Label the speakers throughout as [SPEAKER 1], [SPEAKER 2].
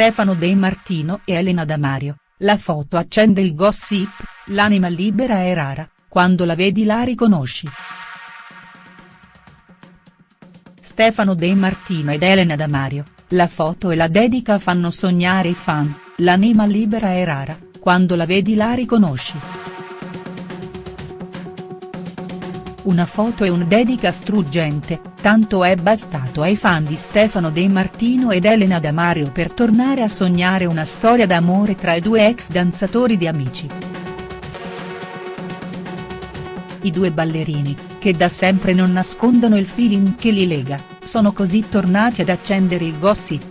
[SPEAKER 1] Stefano De Martino e Elena Damario, la foto accende il gossip, l'anima libera è rara, quando la vedi la riconosci. Stefano De Martino ed Elena Damario, la foto e la dedica fanno sognare i fan, l'anima libera è rara, quando la vedi la riconosci. Una foto e una dedica struggente, tanto è bastato ai fan di Stefano De Martino ed Elena Damario per tornare a sognare una storia d'amore tra i due ex danzatori di Amici. I due ballerini, che da sempre non nascondono il feeling che li lega, sono così tornati ad accendere il gossip.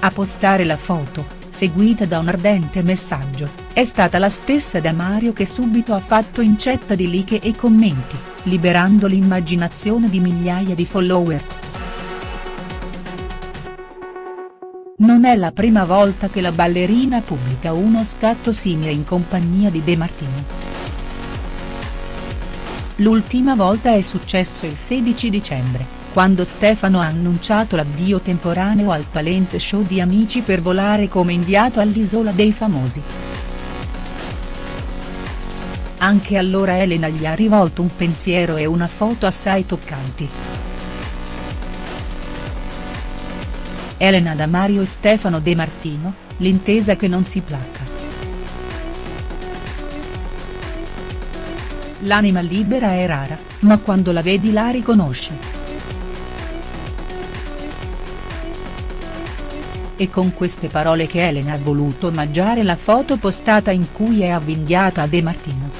[SPEAKER 1] A postare la foto, seguita da un ardente messaggio, è stata la stessa Damario che subito ha fatto incetta di like e commenti, liberando l'immaginazione di migliaia di follower. Non è la prima volta che la ballerina pubblica uno scatto simile in compagnia di De Martino. L'ultima volta è successo il 16 dicembre, quando Stefano ha annunciato l'addio temporaneo al talent show di Amici per volare come inviato all'Isola dei Famosi. Anche allora Elena gli ha rivolto un pensiero e una foto assai toccanti. Elena Damario e Stefano De Martino, l'intesa che non si placa. L'anima libera è rara, ma quando la vedi la riconosci. È con queste parole che Elena ha voluto omaggiare la foto postata in cui è avvinghiata De Martino.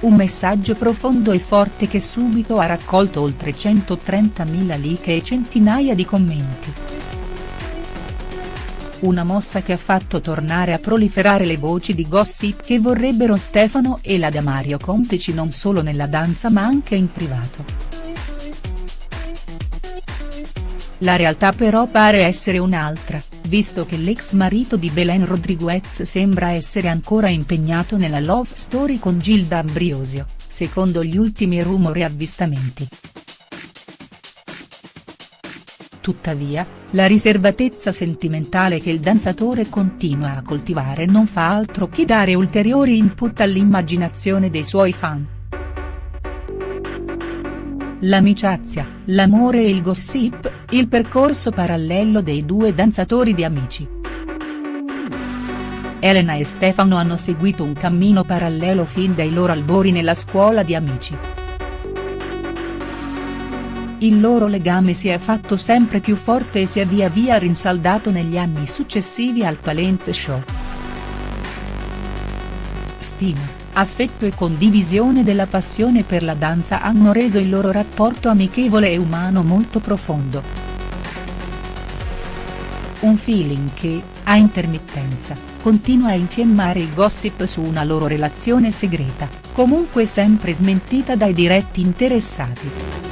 [SPEAKER 1] Un messaggio profondo e forte che subito ha raccolto oltre 130.000 like e centinaia di commenti. Una mossa che ha fatto tornare a proliferare le voci di gossip che vorrebbero Stefano e la Damario complici non solo nella danza ma anche in privato. La realtà però pare essere un'altra, visto che l'ex marito di Belen Rodriguez sembra essere ancora impegnato nella love story con Gilda Ambriosio, secondo gli ultimi rumori avvistamenti. Tuttavia, la riservatezza sentimentale che il danzatore continua a coltivare non fa altro che dare ulteriori input all'immaginazione dei suoi fan. L'amicizia, l'amore e il gossip, il percorso parallelo dei due danzatori di Amici. Elena e Stefano hanno seguito un cammino parallelo fin dai loro albori nella scuola di Amici. Il loro legame si è fatto sempre più forte e si è via via rinsaldato negli anni successivi al talent show. Stima affetto e condivisione della passione per la danza hanno reso il loro rapporto amichevole e umano molto profondo. Un feeling che, a intermittenza, continua a infiammare il gossip su una loro relazione segreta, comunque sempre smentita dai diretti interessati.